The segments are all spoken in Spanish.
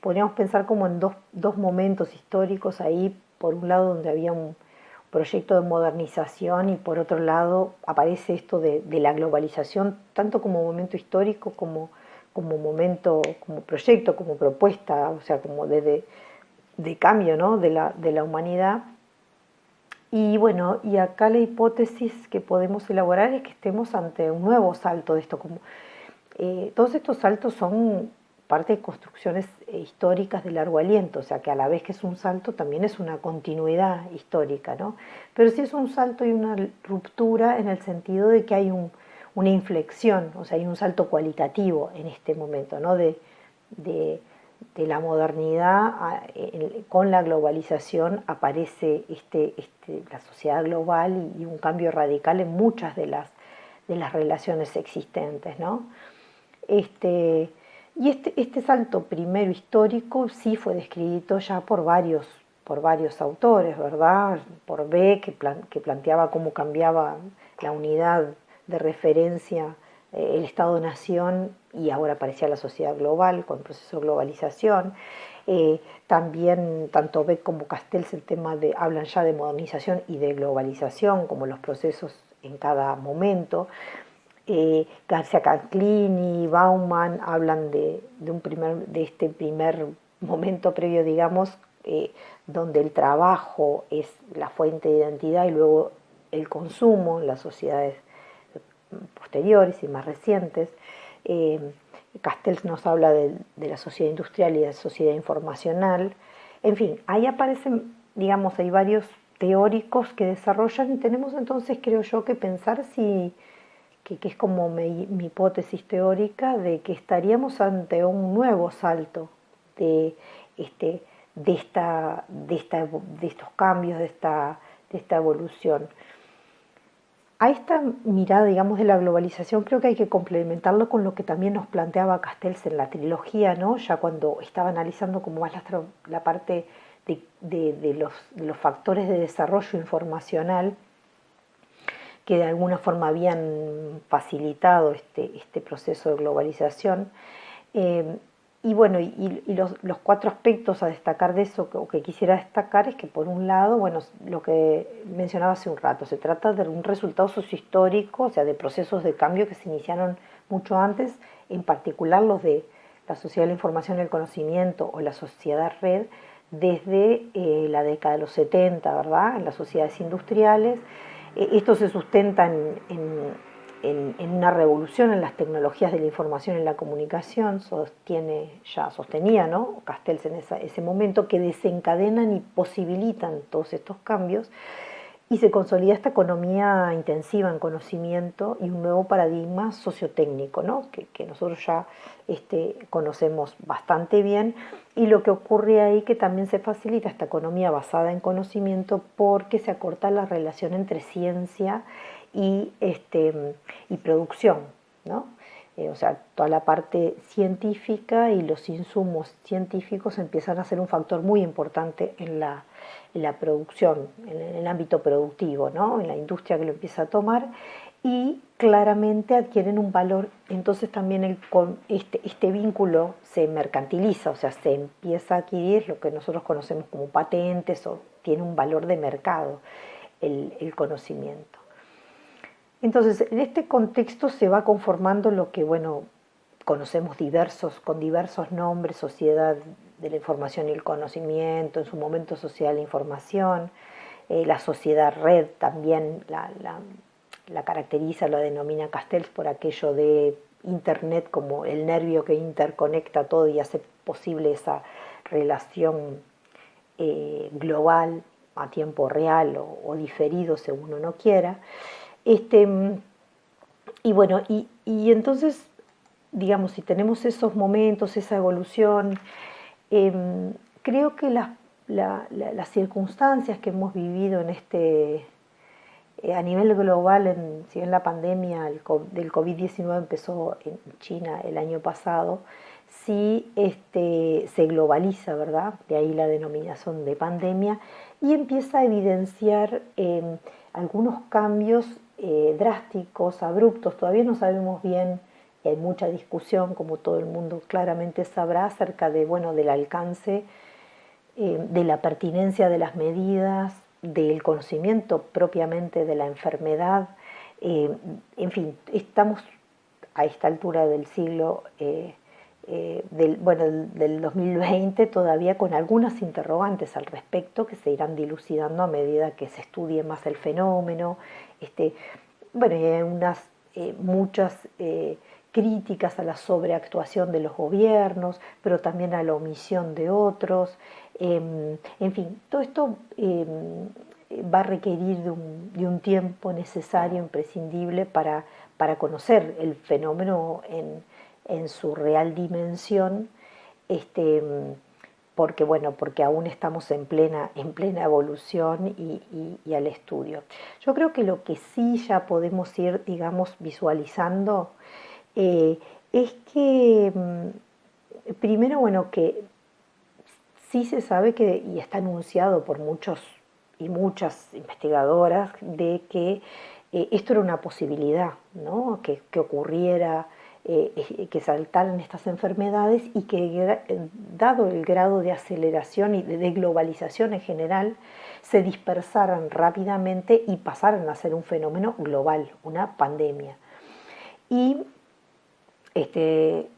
podríamos pensar como en dos, dos momentos históricos ahí, por un lado donde había un proyecto de modernización y por otro lado aparece esto de, la globalización, tanto como momento histórico como, como momento, como proyecto, como propuesta, o sea, como de, de, cambio ¿no? de, la, de la humanidad. Y bueno, y acá la hipótesis que podemos elaborar es que estemos ante un nuevo salto de esto. Como, eh, todos estos saltos son parte de construcciones eh, históricas de largo aliento, o sea que a la vez que es un salto también es una continuidad histórica, ¿no? Pero sí es un salto y una ruptura en el sentido de que hay una inflexión, o sea, hay un salto cualitativo en este momento, ¿no? De, la modernidad con la globalización aparece este, este, la sociedad global y, un cambio radical en muchas de las, de las relaciones existentes, ¿no? Este, y este, este, salto primero histórico sí fue descrito ya por varios, por varios autores, ¿verdad? Por B, que, planteaba cómo cambiaba la unidad de referencia, eh, el Estado-Nación, y ahora aparecía la sociedad global con el proceso de globalización. Eh, también tanto Beck como Castells el tema de, hablan ya de modernización y de globalización como los procesos en cada momento eh, García Canclini, Bauman hablan de, un primer, de este primer momento previo, digamos, eh, donde el trabajo es la fuente de identidad y luego el consumo en las sociedades posteriores y más recientes. Eh, Castells nos habla de, de, la sociedad industrial y de la sociedad informacional. En fin, ahí aparecen, digamos, hay varios teóricos que desarrollan y tenemos entonces, creo yo, que pensar si que, es como mi, hipótesis teórica de que estaríamos ante un nuevo salto de, este, de, esta, de, esta, de estos cambios, de esta, de esta evolución. A esta mirada, digamos, de la globalización creo que hay que complementarlo con lo que también nos planteaba Castells en la trilogía, ¿no? ya cuando estaba analizando como más la, parte de, los, factores de desarrollo informacional que de alguna forma habían facilitado este, este proceso de globalización. Eh, y bueno, y, los, cuatro aspectos a destacar de eso, o que quisiera destacar, es que por un lado, bueno, lo que mencionaba hace un rato, se trata de un resultado sociohistórico, o sea, de procesos de cambio que se iniciaron mucho antes, en particular los de la sociedad de la información y el conocimiento o la sociedad red, desde eh, la década de los 70, ¿verdad? En las sociedades industriales, esto se sustenta en, una revolución en las tecnologías de la información y la comunicación, sostiene, ya sostenía ¿no? Castells en ese momento, que desencadenan y posibilitan todos estos cambios y se consolida esta economía intensiva en conocimiento y un nuevo paradigma sociotécnico, ¿no? que, nosotros ya este, conocemos bastante bien, y lo que ocurre ahí que también se facilita esta economía basada en conocimiento porque se acorta la relación entre ciencia y, este, y producción. Eh, o sea, toda la parte científica y los insumos científicos empiezan a ser un factor muy importante en la la producción, en el ámbito productivo, ¿no? en la industria que lo empieza a tomar y claramente adquieren un valor, entonces también este, este vínculo se mercantiliza, o sea, se empieza a adquirir lo que nosotros conocemos como patentes o tiene un valor de mercado el conocimiento. Entonces, en este contexto se va conformando lo que, bueno, conocemos diversos, con diversos nombres, sociedad de la información y el conocimiento, en su momento social e información, eh, la sociedad red también la, la, caracteriza, la denomina Castells por aquello de Internet como el nervio que interconecta todo y hace posible esa relación eh, global a tiempo real o, diferido según uno quiera. Este, y bueno, y, y entonces, digamos, si tenemos esos momentos, esa evolución, Em, creo que las circunstancias que hemos vivido en este, eh, a nivel global, en, si bien la pandemia del COVID-19 empezó en China el año pasado, sí este, se globaliza, ¿verdad? De ahí la denominación de pandemia y empieza a evidenciar em, algunos cambios eh, drásticos, abruptos, todavía no sabemos bien hay mucha discusión, como todo el mundo claramente sabrá, acerca de, bueno, del alcance, eh, de la pertinencia de las medidas, del conocimiento propiamente de la enfermedad. Eh, en fin, estamos a esta altura del siglo, eh, del, bueno, del 2020 todavía con algunas interrogantes al respecto que se irán dilucidando a medida que se estudie más el fenómeno. Este, bueno, hay unas, muchas críticas a la sobreactuación de los gobiernos, pero también a la omisión de otros. Em, en fin, todo esto em, va a requerir de un, tiempo necesario, imprescindible, para, para conocer el fenómeno en, su real dimensión, este, porque, bueno, porque aún estamos en plena, en plena evolución y al estudio. Yo creo que lo que sí ya podemos ir, digamos, visualizando eh, es que, mm, primero, bueno, que sí se sabe que, y está anunciado por muchos y muchas investigadoras, de que eh, esto era una posibilidad, ¿no? que, ocurriera, eh, que saltaran estas enfermedades y que, dado el grado de aceleración y de globalización en general, se dispersaran rápidamente y pasaran a ser un fenómeno global, una pandemia. Y este,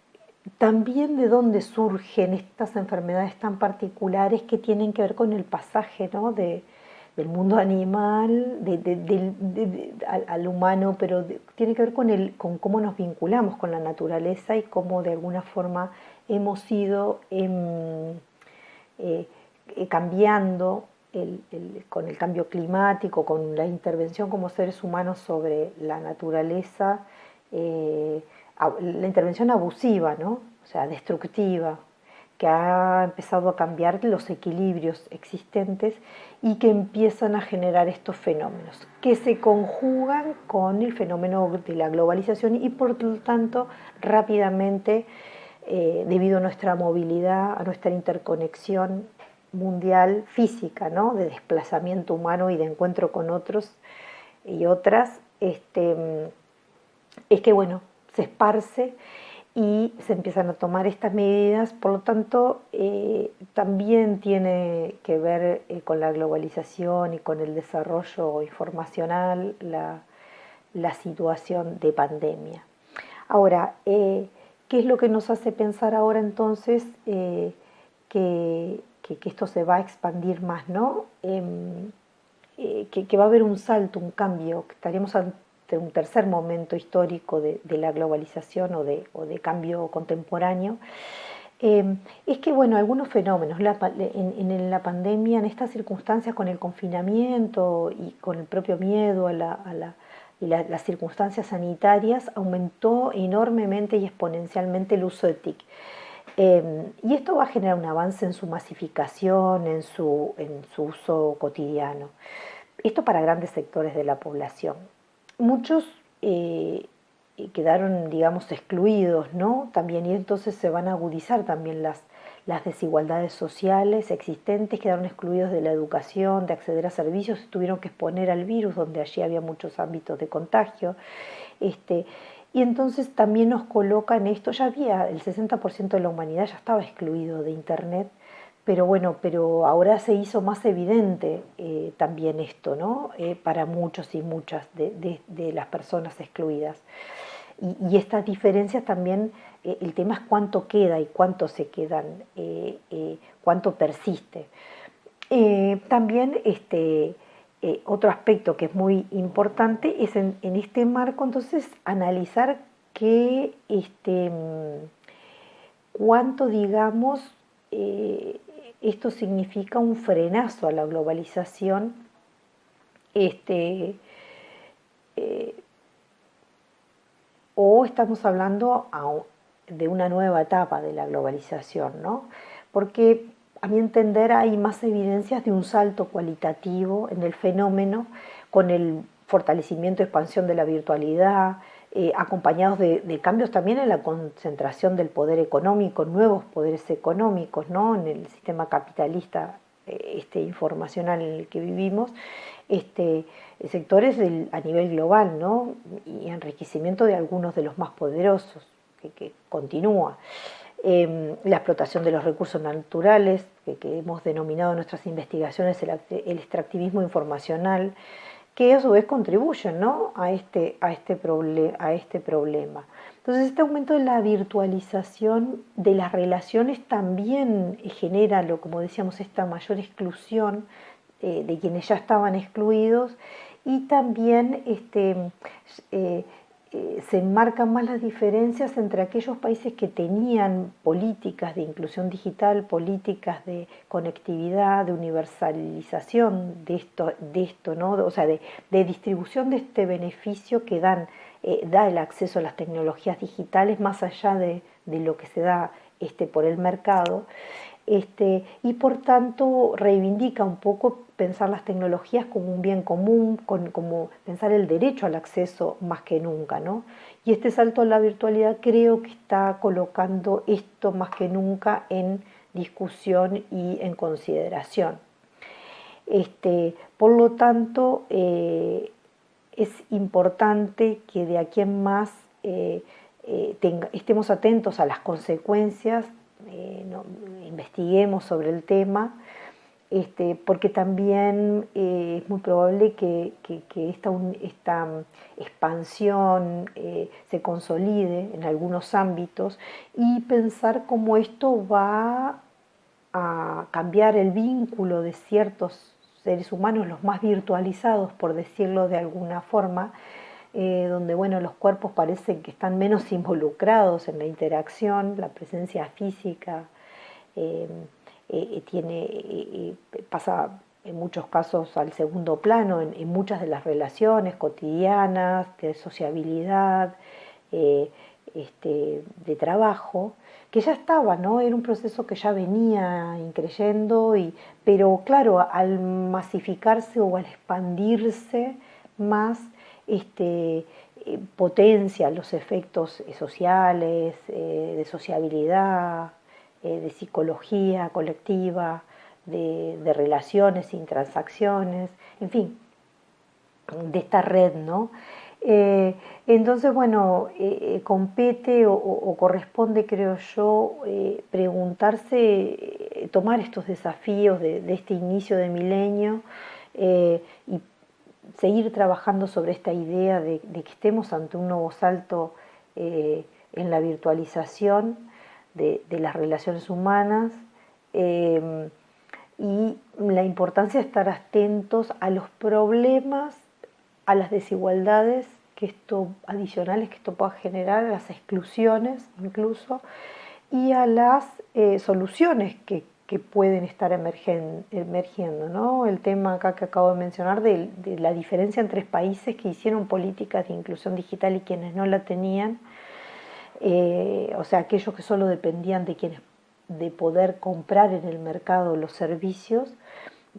también de dónde surgen estas enfermedades tan particulares que tienen que ver con el pasaje del mundo animal al, humano, pero tiene que ver con, el, con cómo nos vinculamos con la naturaleza y cómo de alguna forma hemos ido em, eh, eh, cambiando con el cambio climático, con la intervención como seres humanos sobre la naturaleza. Eh, la intervención abusiva, ¿no? o sea, destructiva, que ha empezado a cambiar los equilibrios existentes y que empiezan a generar estos fenómenos, que se conjugan con el fenómeno de la globalización y por lo tanto rápidamente, eh, debido a nuestra movilidad, a nuestra interconexión mundial física, ¿no? de desplazamiento humano y de encuentro con otros y otras, este, es que bueno, se esparce y se empiezan a tomar estas medidas, por lo tanto eh, también tiene que ver eh, con la globalización y con el desarrollo informacional la, situación de pandemia. Ahora, eh, ¿qué es lo que nos hace pensar ahora entonces que, esto se va a expandir más, ¿no? Em, que, va a haber un salto, un cambio, que estaríamos un tercer momento histórico de, la globalización o de, cambio contemporáneo, eh, es que, bueno, algunos fenómenos, en, la pandemia, en estas circunstancias con el confinamiento y con el propio miedo a, las circunstancias sanitarias, aumentó enormemente y exponencialmente el uso de TIC. Eh, y esto va a generar un avance en su masificación, en su uso cotidiano. Esto para grandes sectores de la población muchos eh, quedaron, digamos, excluidos, ¿no? También, y entonces se van a agudizar también las, las desigualdades sociales existentes, quedaron excluidos de la educación, de acceder a servicios, se tuvieron que exponer al virus, donde allí había muchos ámbitos de contagio. Este, y entonces también nos coloca en esto, ya había, el 60% de la humanidad ya estaba excluido de Internet, pero bueno, pero ahora se hizo más evidente eh, también esto, ¿no? Eh, para muchos y muchas de, las personas excluidas. Y, estas diferencias también, eh, el tema es cuánto queda y cuánto se quedan, cuánto persiste. también este, otro aspecto que es muy importante es en, en este marco entonces analizar qué, este, mm, cuánto digamos esto significa un frenazo a la globalización este, eh, o estamos hablando de una nueva etapa de la globalización, ¿no? Porque a mi entender hay más evidencias de un salto cualitativo en el fenómeno con el fortalecimiento y expansión de la virtualidad, eh, acompañados de, cambios también en la concentración del poder económico, nuevos poderes económicos ¿no? en el sistema capitalista eh, este, informacional en el que vivimos, este, sectores a nivel global, ¿no? Y enriquecimiento de algunos de los más poderosos, que, continúa. Em, la explotación de los recursos naturales, que, hemos denominado en nuestras investigaciones el, extractivismo informacional, que a su vez contribuyen ¿no? a, este, a, este a este problema. Entonces este aumento de la virtualización de las relaciones también genera, lo, como decíamos, esta mayor exclusión eh, de quienes ya estaban excluidos y también este, eh, eh, se enmarcan más las diferencias entre aquellos países que tenían políticas de inclusión digital, políticas de conectividad, de universalización de esto, de esto ¿no? o sea, de, distribución de este beneficio que dan, da el acceso a las tecnologías digitales más allá de, de lo que se da este, por el mercado. Este, y por tanto reivindica un poco pensar las tecnologías como un bien común, como pensar el derecho al acceso más que nunca. ¿no? Y este salto a la virtualidad creo que está colocando esto más que nunca en discusión y en consideración. Este, por lo tanto, eh, es importante que de aquí en más eh, eh, estemos atentos a las consecuencias eh, investiguemos sobre el tema, este, porque también eh, es muy probable que, esta, esta, expansión eh, se consolide en algunos ámbitos y pensar cómo esto va a cambiar el vínculo de ciertos seres humanos, los más virtualizados, por decirlo de alguna forma, eh, donde bueno, los cuerpos parecen que están menos involucrados en la interacción, la presencia física eh, eh, tiene, pasa en muchos casos al segundo plano, en, muchas de las relaciones cotidianas, de sociabilidad, este, de trabajo, que ya estaba, ¿no? Era un proceso que ya venía increyendo, y, pero claro, al masificarse o al expandirse más, este, eh, potencia los efectos eh, sociales, eh, de sociabilidad, de psicología colectiva, de, relaciones sin transacciones, en fin, de esta red, ¿no? entonces, bueno, compete o, corresponde, creo yo, preguntarse, tomar estos desafíos de, de, este inicio de milenio y seguir trabajando sobre esta idea de, que estemos ante un nuevo salto eh, en la virtualización de, las relaciones humanas eh, y la importancia de estar atentos a los problemas, a las desigualdades que esto, adicionales que esto pueda generar, a las exclusiones incluso, y a las eh, soluciones que, que pueden estar emergiendo. ¿no? El tema acá que acabo de mencionar de, la diferencia entre países que hicieron políticas de inclusión digital y quienes no la tenían, eh, o sea, aquellos que solo dependían de, quienes, de poder comprar en el mercado los servicios,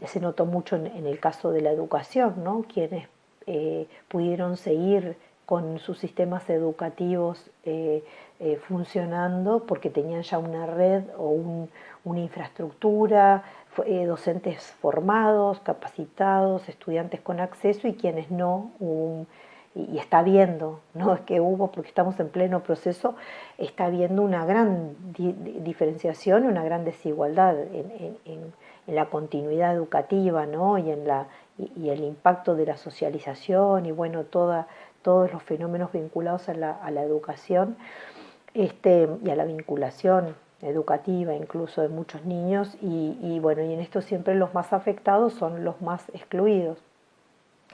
se notó mucho en, el caso de la educación, ¿no? quienes eh, pudieron seguir con sus sistemas educativos eh, funcionando porque tenían ya una red o un, una infraestructura, eh, docentes formados, capacitados, estudiantes con acceso y quienes no, y, está viendo, no es que hubo, porque estamos en pleno proceso, está habiendo una gran diferenciación, una gran desigualdad en, la continuidad educativa ¿no? y, en la, y, el impacto de la socialización y bueno, toda, todos los fenómenos vinculados a la, a educación este, y a la vinculación educativa incluso de muchos niños y, bueno, y en esto siempre los más afectados son los más excluidos,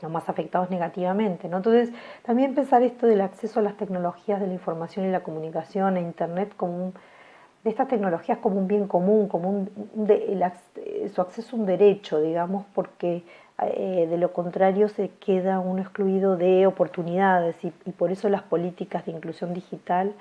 los más afectados negativamente. ¿no? Entonces, también pensar esto del acceso a las tecnologías de la información y la comunicación e Internet como de estas tecnologías como un bien común, como un, su acceso a un derecho, digamos, porque eh, de lo contrario se queda uno excluido de oportunidades y, por eso las políticas de inclusión digital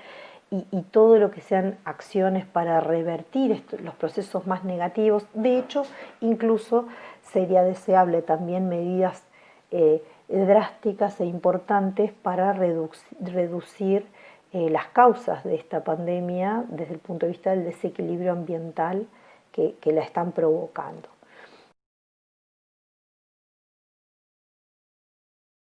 y, todo lo que sean acciones para revertir los procesos más negativos. De hecho, incluso sería deseable también medidas eh, drásticas e importantes para reducir eh, las causas de esta pandemia desde el punto de vista del desequilibrio ambiental que la están provocando.